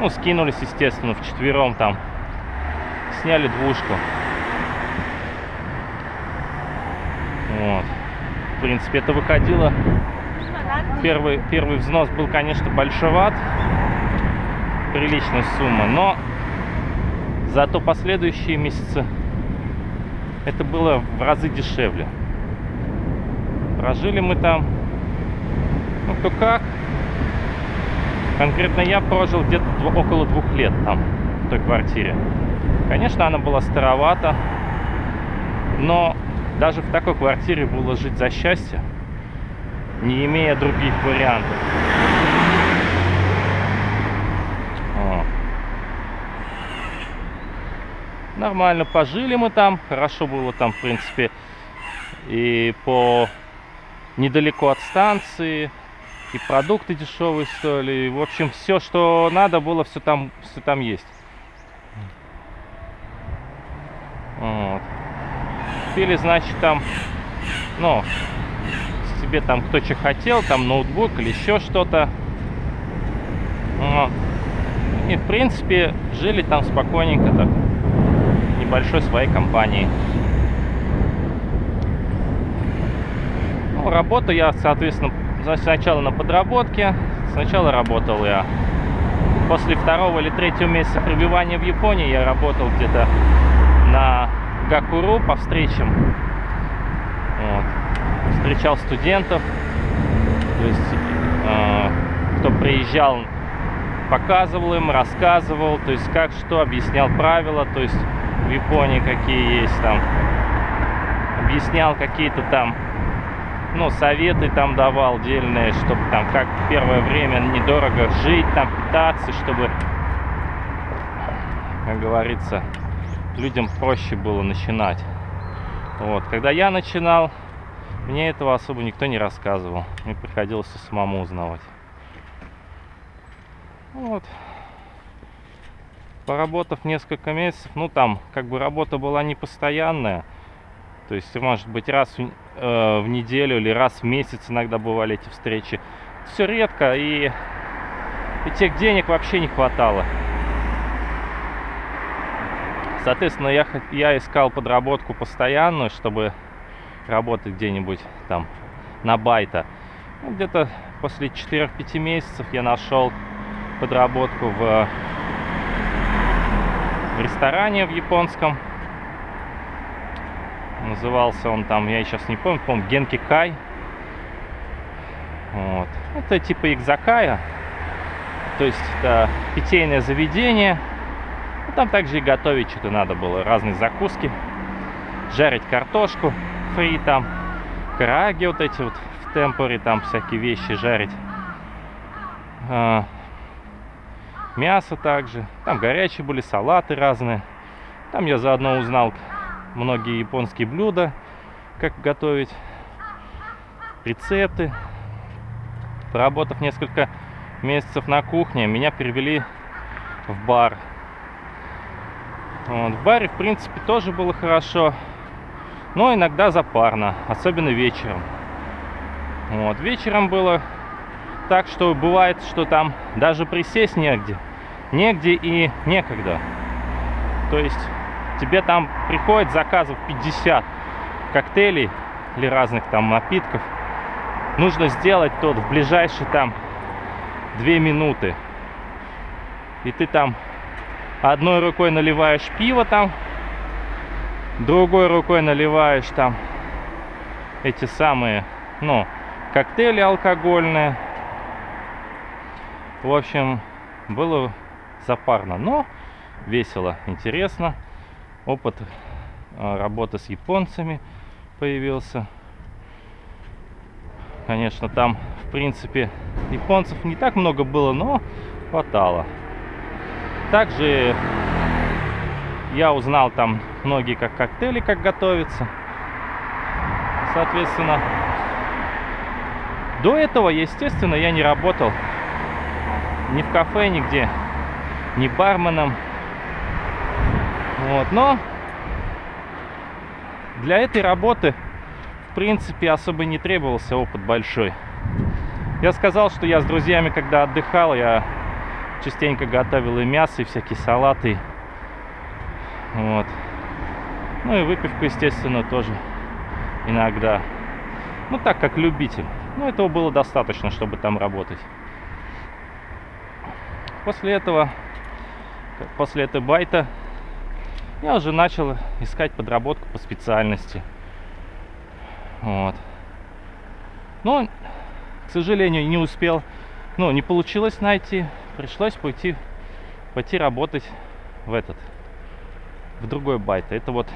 Ну, скинулись, естественно, в четвером там. Сняли двушку. Вот. В принципе, это выходило. Первый, первый взнос был, конечно, большеват. Приличная сумма. Но зато последующие месяцы это было в разы дешевле. Прожили мы там, ну кто как. Конкретно я прожил где-то около двух лет там, в той квартире. Конечно, она была старовата, но даже в такой квартире было жить за счастье, не имея других вариантов. О. Нормально пожили мы там, хорошо было там, в принципе, и по недалеко от станции, и продукты дешевые стоили, в общем, все, что надо было, все там, все там есть. Вот. Купили, значит, там, ну, себе там кто что хотел, там ноутбук или еще что-то. И, в принципе, жили там спокойненько так, небольшой своей компанией. Ну, работу я, соответственно, сначала на подработке. Сначала работал я после второго или третьего месяца пребывания в Японии я работал где-то на Гакуру по встречам. Вот. Встречал студентов, то есть э, кто приезжал, показывал им, рассказывал, то есть как что, объяснял правила, то есть в Японии какие есть там, объяснял какие-то там, ну, советы там давал отдельные, чтобы там как первое время недорого жить, там питаться, чтобы, как говорится, людям проще было начинать. Вот. Когда я начинал, мне этого особо никто не рассказывал. Мне приходилось самому узнавать. Вот. Поработав несколько месяцев, ну там как бы работа была не постоянная. То есть, может быть, раз в, э, в неделю или раз в месяц иногда бывали эти встречи. Все редко, и, и тех денег вообще не хватало. Соответственно, я, я искал подработку постоянную, чтобы работать где-нибудь там на байта. Ну, Где-то после 4-5 месяцев я нашел подработку в, в ресторане в японском. Назывался он там, я сейчас не помню, помню, Генки Кай. Вот. Это типа экзакая. То есть это питейное заведение – ну, там также и готовить что-то надо было. Разные закуски. Жарить картошку фри там. Караги вот эти вот в темпоре. Там всякие вещи жарить. А, мясо также. Там горячие были, салаты разные. Там я заодно узнал многие японские блюда. Как готовить. Рецепты. Поработав несколько месяцев на кухне, меня перевели в бар вот, в баре, в принципе, тоже было хорошо. Но иногда запарно, особенно вечером. Вот, вечером было так, что бывает, что там даже присесть негде. Негде и некогда. То есть тебе там приходит заказов 50 коктейлей или разных там напитков. Нужно сделать тот в ближайшие там 2 минуты. И ты там одной рукой наливаешь пиво там, другой рукой наливаешь там эти самые, ну, коктейли алкогольные. В общем, было запарно, но весело, интересно. Опыт а, работы с японцами появился. Конечно, там, в принципе, японцев не так много было, но хватало. Также я узнал там многие как коктейли, как готовятся. Соответственно, до этого, естественно, я не работал ни в кафе, нигде, ни барменом. Вот, но для этой работы, в принципе, особо не требовался опыт большой. Я сказал, что я с друзьями, когда отдыхал, я частенько готовил и мясо, и всякие салаты. Вот. Ну и выпивку, естественно, тоже иногда. Ну так, как любитель. Но этого было достаточно, чтобы там работать. После этого, после этой байта, я уже начал искать подработку по специальности. Вот. Но, к сожалению, не успел, ну, не получилось найти. Пришлось пойти, пойти работать в этот, в другой байт. Это вот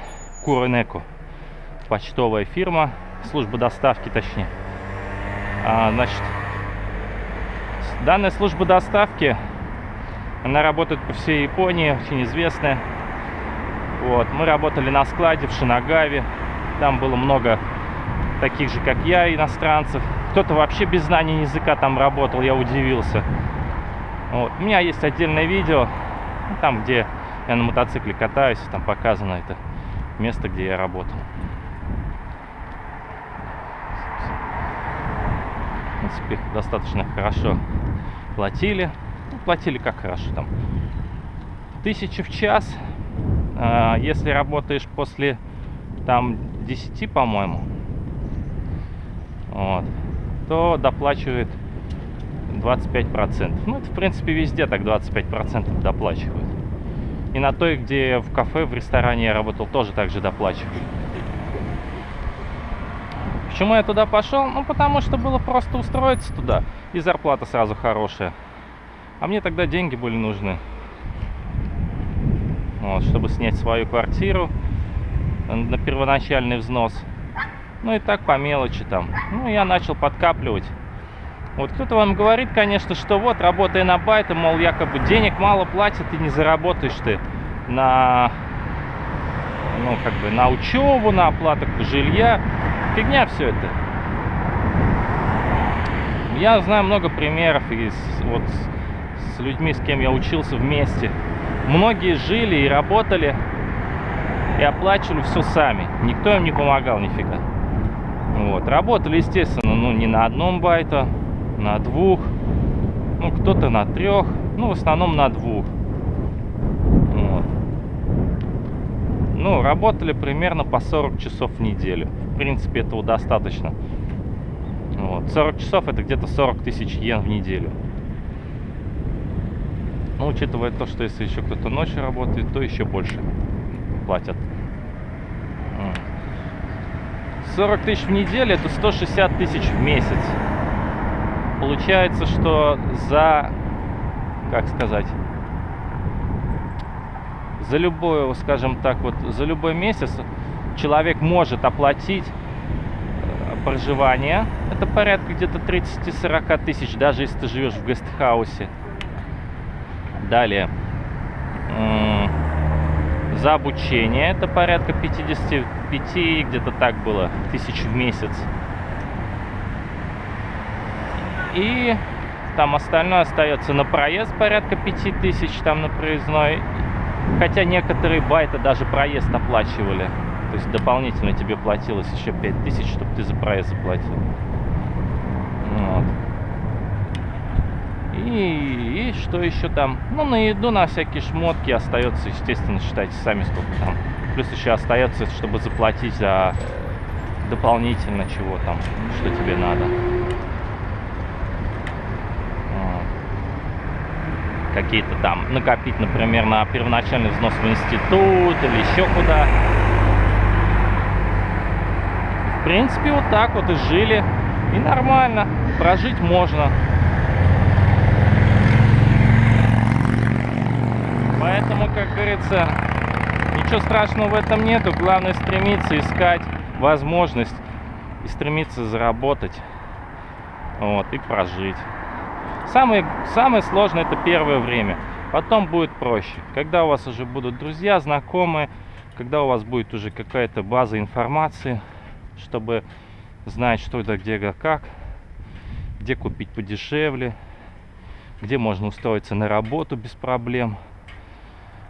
Куронеко, почтовая фирма, служба доставки точнее. А, значит, данная служба доставки, она работает по всей Японии, очень известная. Вот, мы работали на складе в Шинагаве, там было много таких же, как я, иностранцев. Кто-то вообще без знания языка там работал, я удивился. Вот. У меня есть отдельное видео, ну, там, где я на мотоцикле катаюсь, там показано это место, где я работал. В принципе, достаточно хорошо платили. Ну, платили как хорошо там. Тысячи в час. А, если работаешь после там 10, по-моему, вот, то доплачивает 25%. Ну, это, в принципе, везде так 25% доплачивают. И на той, где в кафе, в ресторане я работал, тоже так же доплачивают. Почему я туда пошел? Ну, потому что было просто устроиться туда. И зарплата сразу хорошая. А мне тогда деньги были нужны. Вот, чтобы снять свою квартиру на первоначальный взнос. Ну и так по мелочи там. Ну, я начал подкапливать. Вот кто-то вам говорит, конечно, что вот, работая на байты, мол, якобы денег мало платят и не заработаешь ты на, ну, как бы, на учебу, на оплату жилья. Фигня все это. Я знаю много примеров из, вот, с людьми, с кем я учился вместе. Многие жили и работали, и оплачивали все сами. Никто им не помогал нифига. Вот. Работали, естественно, ну не на одном байта, на двух, ну кто-то на трех, ну в основном на двух. Вот. Ну, работали примерно по 40 часов в неделю. В принципе, этого достаточно. Вот. 40 часов это где-то 40 тысяч йен в неделю. Ну, учитывая то, что если еще кто-то ночью работает, то еще больше платят. 40 тысяч в неделю это 160 тысяч в месяц. Получается, что за, как сказать, за любой, скажем так, вот за любой месяц человек может оплатить э, проживание. Это порядка где-то 30-40 тысяч, даже если ты живешь в гестхаусе. Далее за обучение. Это порядка 55, где-то так было, тысяч в месяц. И там остальное остается на проезд порядка 5000 там на проездной. Хотя некоторые байты даже проезд оплачивали. То есть дополнительно тебе платилось еще 5000, чтобы ты за проезд заплатил. Вот. И, и что еще там? Ну, на еду, на всякие шмотки остается, естественно, считайте сами, сколько там. Плюс еще остается, чтобы заплатить за дополнительно чего там, что тебе надо. Какие-то там накопить, например, на первоначальный взнос в институт или еще куда. В принципе, вот так вот и жили. И нормально. Прожить можно. Поэтому, как говорится, ничего страшного в этом нету. Главное стремиться искать возможность и стремиться заработать вот, и прожить. Самое, самое сложное это первое время. Потом будет проще. Когда у вас уже будут друзья, знакомые, когда у вас будет уже какая-то база информации, чтобы знать, что это, где, как, где купить подешевле, где можно устроиться на работу без проблем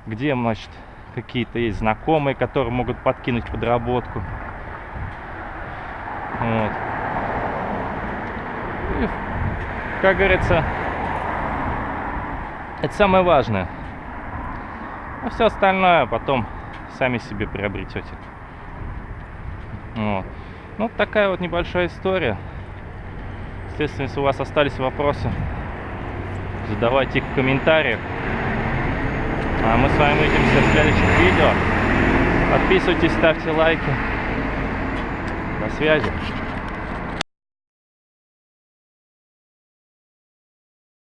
где, значит, какие-то есть знакомые, которые могут подкинуть подработку. Вот. И, как говорится, Это самое важное. А все остальное потом сами себе приобретете. Вот. Ну, такая вот небольшая история. Естественно, если у вас остались вопросы, задавайте их в комментариях. А мы с вами увидимся в следующих видео. Подписывайтесь, ставьте лайки. До связи.